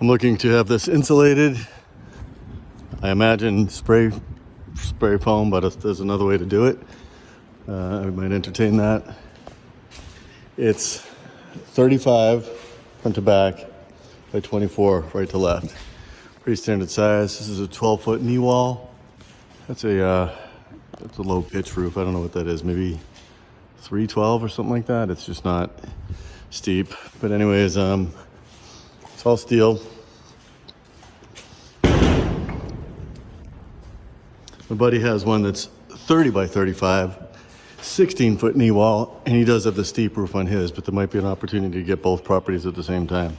I'm looking to have this insulated. I imagine spray spray foam, but if there's another way to do it, uh, I might entertain that. It's 35 front to back by 24 right to left. Pretty standard size. This is a 12 foot knee wall. That's a uh, that's a low pitch roof. I don't know what that is. Maybe 312 or something like that. It's just not steep. But anyways, um, it's all steel. My buddy has one that's 30 by 35, 16 foot knee wall, and he does have the steep roof on his, but there might be an opportunity to get both properties at the same time.